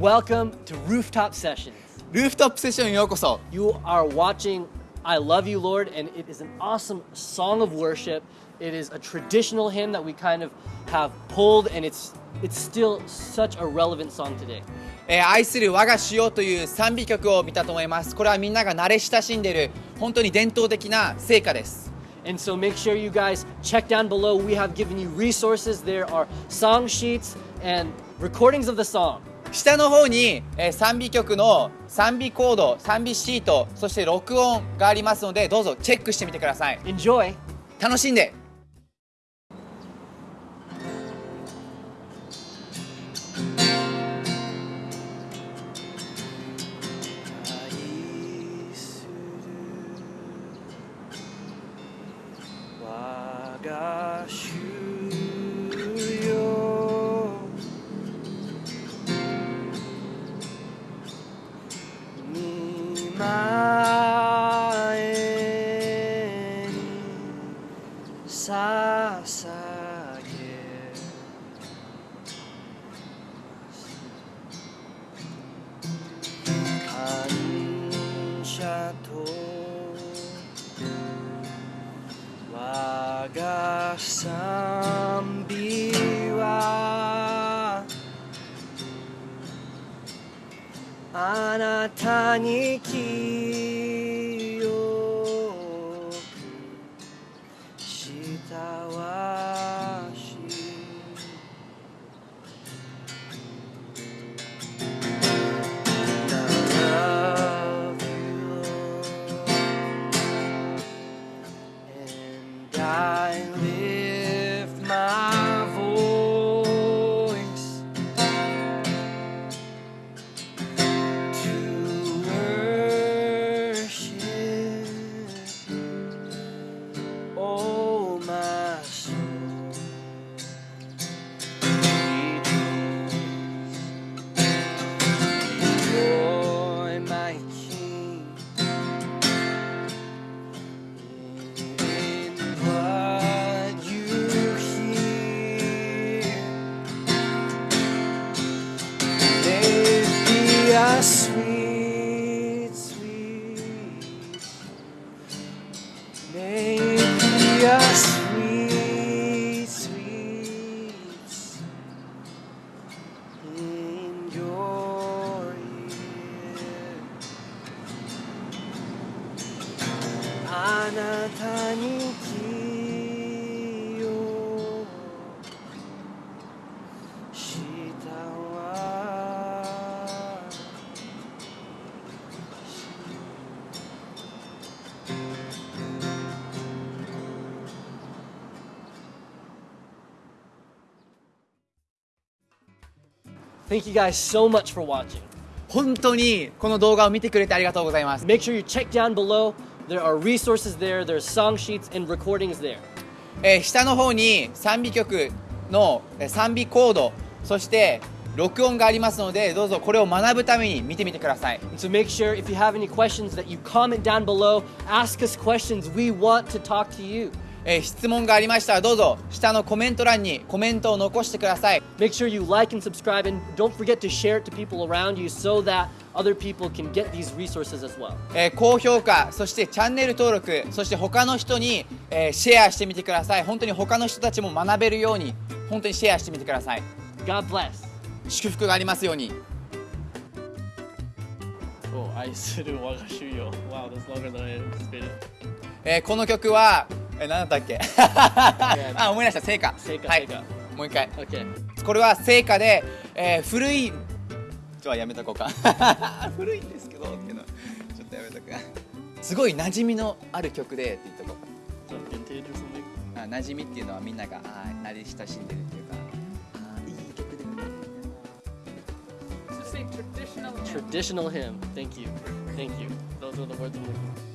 Welcome to Rooftop Sessions. ルーフトップセッションへようこそ You are watching I Love You, Lord, and it is an awesome song of worship. It is a traditional hymn that we kind of have pulled, and it's it's still such a relevant song today. えー愛する我が主よという賛美曲を見たと思いますこれはみんなが慣れ親しんでいる本当に伝統的な聖歌です And so make sure you guys check down below. We have given you resources. There are song sheets and recordings of the song. 下の方に、えー賛美曲の賛美コード賛美シートそして録音がありますのでどうぞチェックしてみてください Enjoy. 楽しんで我が賛美はあなた。に清なたに気をしたわ Thank you guys so much for watching. 本当にこの動画を見てくれてありがとうございます Make sure you check down below. There are resources there, there's song sheets and recordings there. えー下の方に賛美曲のえー賛美コードそして録音がありますのでどうぞこれを学ぶために見てみてください So make sure if you have any questions that you comment down below. Ask us questions. We want to talk to you. えー質問がありましたらどうぞ下のコメント欄にコメントを残してください Make sure you like and subscribe and don't forget to share it to people around you so that other people can get these resources as well. えー高評価そしてチャンネル登録そして他の人に、えーシェアしてみてください本当に他の人たちも学べるように本当にシェアしてみてください God bless. 祝福がありますように Oh, 愛する我が主よ Wow, that's longer than I anticipated. えーこの曲はえー何だったっけ？あ思い出した聖歌はい聖歌聖歌もう一回.これは聖歌で、えー古いちょはやめとこうか 古いんですけどっていうのちょっとやめとくすごい馴染みのある曲でって言っとこ?うあ馴染みっていうのはみんながあー慣れ親しんでるっていうかあーいい曲で To say traditional hymn. Traditional hymn. Thank you. Thank you. Those are the words I'm looking for.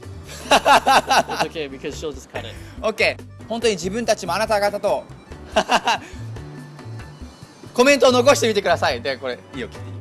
It's okay because she'll just cut it. OK 本当に自分たちもあなた方と コメントを残してみてください。でこれいいよ切って。いい